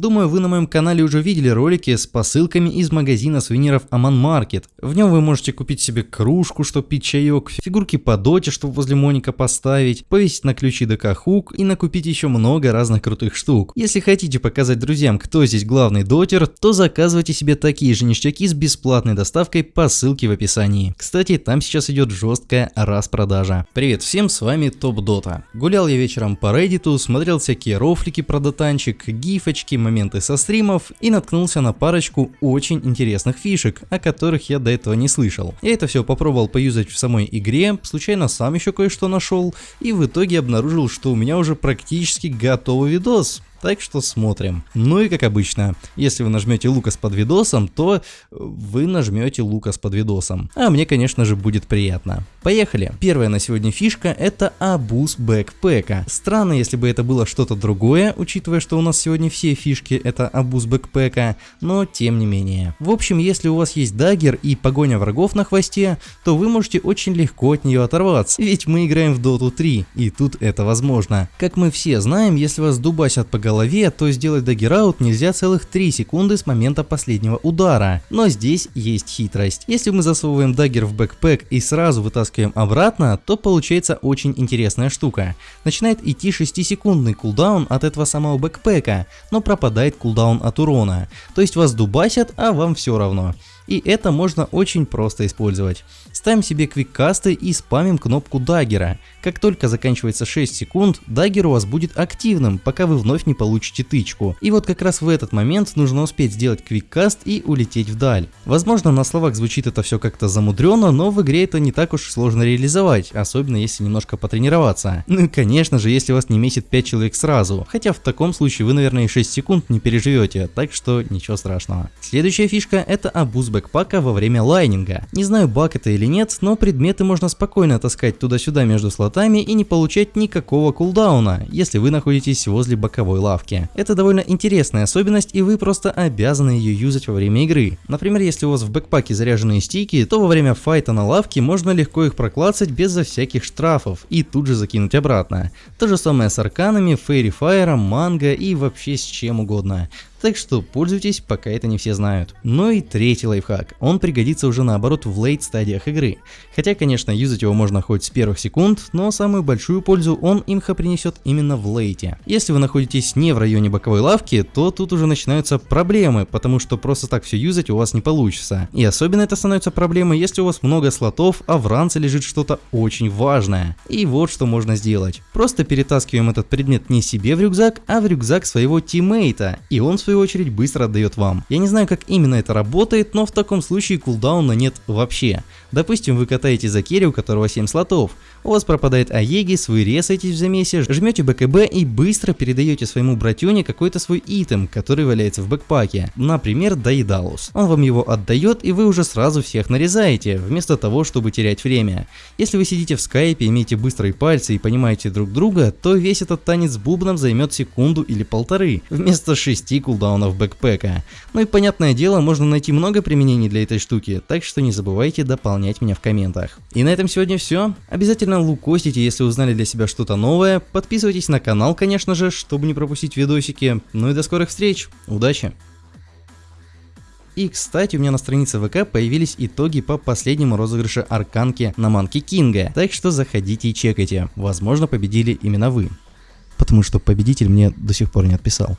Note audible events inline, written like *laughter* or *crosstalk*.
Думаю, вы на моем канале уже видели ролики с посылками из магазина сувениров Аман Маркет. В нем вы можете купить себе кружку, чтобы пить чаек, фигурки по доте, чтобы возле Моника поставить, повесить на ключи ДК Хук и накупить еще много разных крутых штук. Если хотите показать друзьям, кто здесь главный дотер, то заказывайте себе такие же ништяки с бесплатной доставкой по ссылке в описании. Кстати, там сейчас идет жесткая распродажа. Привет всем, с вами Топ Дота. Гулял я вечером по Reddit, смотрел всякие рофлики про дотанчик, гифочки, моменты со стримов и наткнулся на парочку очень интересных фишек, о которых я до этого не слышал. Я это все попробовал поюзать в самой игре, случайно сам еще кое-что нашел и в итоге обнаружил, что у меня уже практически готовый видос. Так что смотрим. Ну и как обычно, если вы нажмете Лукас под видосом, то вы нажмете Лукас под видосом. А мне, конечно же, будет приятно. Поехали. Первая на сегодня фишка это абуз бэкпэка. Странно, если бы это было что-то другое, учитывая, что у нас сегодня все фишки это абуз бэкпэка, но тем не менее. В общем, если у вас есть дагер и погоня врагов на хвосте, то вы можете очень легко от нее оторваться, ведь мы играем в Dota 3, и тут это возможно. Как мы все знаем, если вас дубасят по голове, то сделать dagger out нельзя целых 3 секунды с момента последнего удара. Но здесь есть хитрость. Если мы засовываем даггер в бэкпэк и сразу вытаскиваем обратно, то получается очень интересная штука. Начинает идти 6-секундный кулдаун от этого самого бэкпэка, но пропадает кулдаун от урона. То есть вас дубасят, а вам все равно. И это можно очень просто использовать. Ставим себе квиккасты и спамим кнопку даггера. Как только заканчивается 6 секунд, даггер у вас будет активным, пока вы вновь не получите тычку. И вот как раз в этот момент нужно успеть сделать квиккаст и улететь вдаль. Возможно на словах звучит это все как-то замудренно, но в игре это не так уж сложно реализовать, особенно если немножко потренироваться. *laughs* Ну и конечно же, если вас не месит 5 человек сразу. Хотя в таком случае вы наверное и 6 секунд не переживете, так что ничего страшного. Следующая фишка это абуз бэкпака во время лайнинга. Не знаю баг это или нет, но предметы можно спокойно таскать туда-сюда между слотами и не получать никакого кулдауна, если вы находитесь возле боковой лавки. Это довольно интересная особенность и вы просто обязаны ее юзать во время игры. Например, если у вас в бэкпаке заряженные стики, то во время файта на лавке можно легко их проклацать безо всяких штрафов и тут же закинуть обратно. То же самое с арканами, фейри фаером, манго и вообще с чем угодно. Так что пользуйтесь, пока это не все знают. Ну и третий лайфхак. Он пригодится уже наоборот в лейт стадиях игры. Хотя, конечно, юзать его можно хоть с первых секунд, но самую большую пользу он имха принесет именно в лейте. Если вы находитесь не в районе боковой лавки, то тут уже начинаются проблемы, потому что просто так все юзать у вас не получится. И особенно это становится проблемой, если у вас много слотов, а в ранце лежит что-то очень важное. И вот что можно сделать. Просто перетаскиваем этот предмет не себе в рюкзак, а в рюкзак своего тиммейта, и он в свою очередь быстро отдает вам. Я не знаю как именно это работает, но в таком случае кулдауна нет вообще. Допустим вы катаете за керри, у которого 7 слотов, у вас пропадает Аегис, вы резаетесь в замесе, жмете БКБ и быстро передаете своему братюне какой-то свой итем, который валяется в бэкпаке, например Дайдалус. Он вам его отдает и вы уже сразу всех нарезаете, вместо того, чтобы терять время. Если вы сидите в скайпе, имеете быстрые пальцы и понимаете друг друга, то весь этот танец с бубном займет секунду или полторы, вместо 6 кулдаунов бэкпэка. Ну и понятное дело, можно найти много применений для этой штуки, так что не забывайте дополнять меня в комментах. И на этом сегодня все. Обязательно лукосите, если узнали для себя что-то новое. Подписывайтесь на канал, конечно же, чтобы не пропустить видосики. Ну и до скорых встреч. Удачи! И, кстати, у меня на странице ВК появились итоги по последнему розыгрышу Арканки на Манки Кинга. Так что заходите и чекайте. Возможно, победили именно вы. Потому что победитель мне до сих пор не отписал.